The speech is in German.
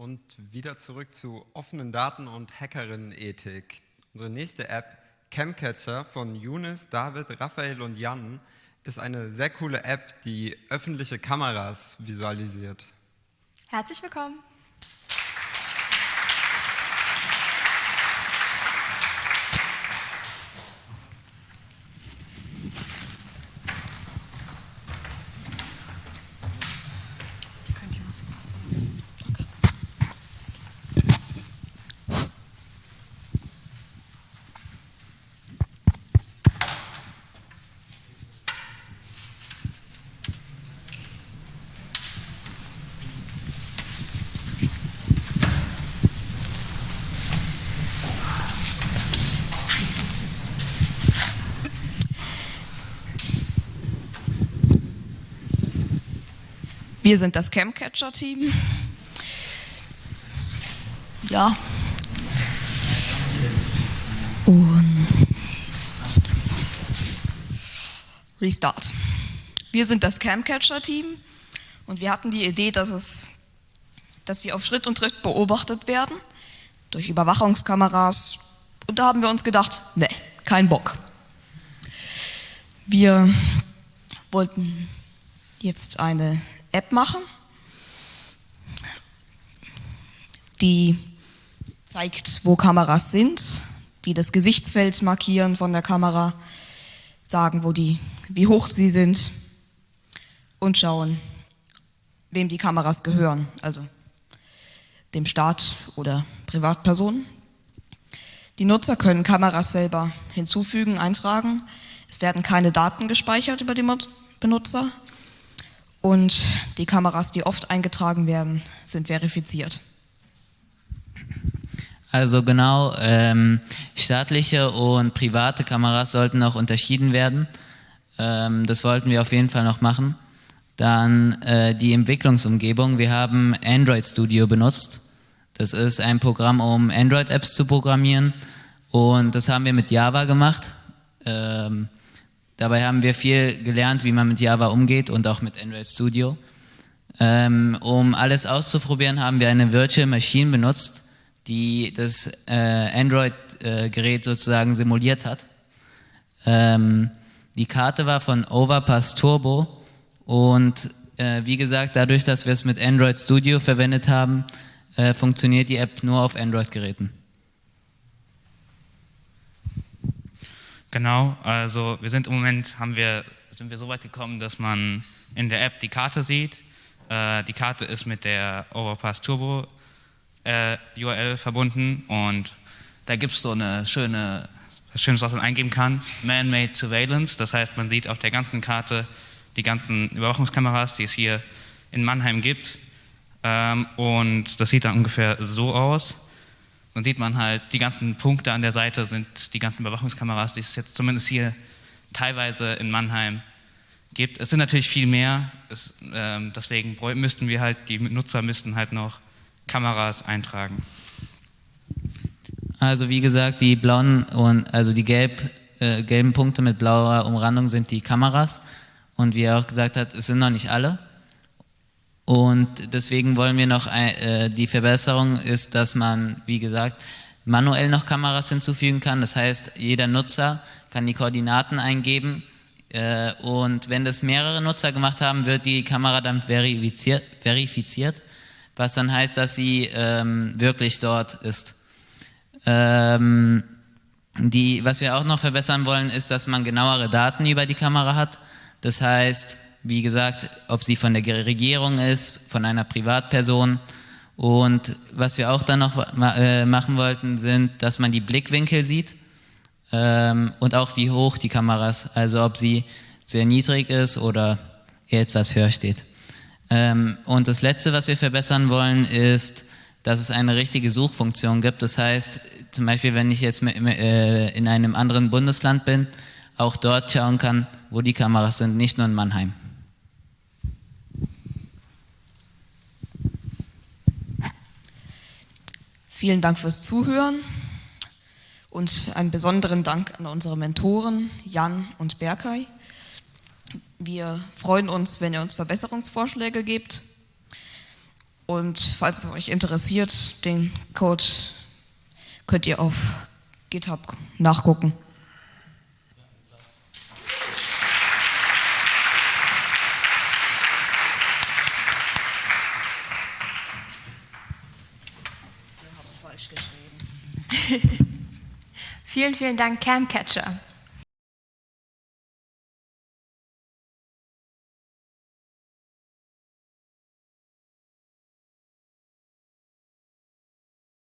und wieder zurück zu offenen Daten und Hackerinnenethik. Unsere nächste App, Camcatcher von Younes, David, Raphael und Jan, ist eine sehr coole App, die öffentliche Kameras visualisiert. Herzlich willkommen. Wir sind das Camcatcher-Team. Ja. Und Restart. Wir sind das Camcatcher-Team und wir hatten die Idee, dass, es, dass wir auf Schritt und Tritt beobachtet werden durch Überwachungskameras. Und da haben wir uns gedacht, nee, kein Bock. Wir wollten jetzt eine App machen, die zeigt, wo Kameras sind, die das Gesichtsfeld markieren von der Kamera, sagen, wo die, wie hoch sie sind und schauen, wem die Kameras gehören, also dem Staat oder Privatpersonen. Die Nutzer können Kameras selber hinzufügen, eintragen. Es werden keine Daten gespeichert über die Benutzer und die Kameras, die oft eingetragen werden, sind verifiziert. Also genau, ähm, staatliche und private Kameras sollten auch unterschieden werden. Ähm, das wollten wir auf jeden Fall noch machen. Dann äh, die Entwicklungsumgebung. Wir haben Android Studio benutzt. Das ist ein Programm, um Android-Apps zu programmieren. Und das haben wir mit Java gemacht. Ähm, Dabei haben wir viel gelernt, wie man mit Java umgeht und auch mit Android Studio. Ähm, um alles auszuprobieren, haben wir eine Virtual Machine benutzt, die das äh, Android-Gerät äh, sozusagen simuliert hat. Ähm, die Karte war von Overpass Turbo und äh, wie gesagt, dadurch, dass wir es mit Android Studio verwendet haben, äh, funktioniert die App nur auf Android-Geräten. Genau, also wir sind im Moment, haben wir, sind wir so weit gekommen, dass man in der App die Karte sieht. Äh, die Karte ist mit der Overpass Turbo äh, URL verbunden und da gibt es so eine schöne, Schönes, was man eingeben kann, Man-Made Surveillance. Das heißt, man sieht auf der ganzen Karte die ganzen Überwachungskameras, die es hier in Mannheim gibt. Ähm, und das sieht dann ungefähr so aus dann sieht man halt, die ganzen Punkte an der Seite sind die ganzen Überwachungskameras, die es jetzt zumindest hier teilweise in Mannheim gibt. Es sind natürlich viel mehr, es, äh, deswegen müssten wir halt, die Nutzer müssten halt noch Kameras eintragen. Also wie gesagt, die blauen und also die gelb, äh, gelben Punkte mit blauer Umrandung sind die Kameras und wie er auch gesagt hat, es sind noch nicht alle. Und deswegen wollen wir noch, äh, die Verbesserung ist, dass man, wie gesagt, manuell noch Kameras hinzufügen kann. Das heißt, jeder Nutzer kann die Koordinaten eingeben äh, und wenn das mehrere Nutzer gemacht haben, wird die Kamera dann verifiziert, verifiziert was dann heißt, dass sie ähm, wirklich dort ist. Ähm, die, was wir auch noch verbessern wollen, ist, dass man genauere Daten über die Kamera hat. Das heißt, wie gesagt, ob sie von der Regierung ist, von einer Privatperson. Und was wir auch dann noch äh, machen wollten, sind, dass man die Blickwinkel sieht ähm, und auch wie hoch die Kamera ist, also ob sie sehr niedrig ist oder etwas höher steht. Ähm, und das Letzte, was wir verbessern wollen, ist, dass es eine richtige Suchfunktion gibt. Das heißt, zum Beispiel, wenn ich jetzt äh, in einem anderen Bundesland bin, auch dort schauen kann, wo die Kameras sind, nicht nur in Mannheim. Vielen Dank fürs Zuhören und einen besonderen Dank an unsere Mentoren Jan und Berkay. Wir freuen uns, wenn ihr uns Verbesserungsvorschläge gebt Und falls es euch interessiert, den Code könnt ihr auf GitHub nachgucken. Vielen, vielen Dank, Camcatcher.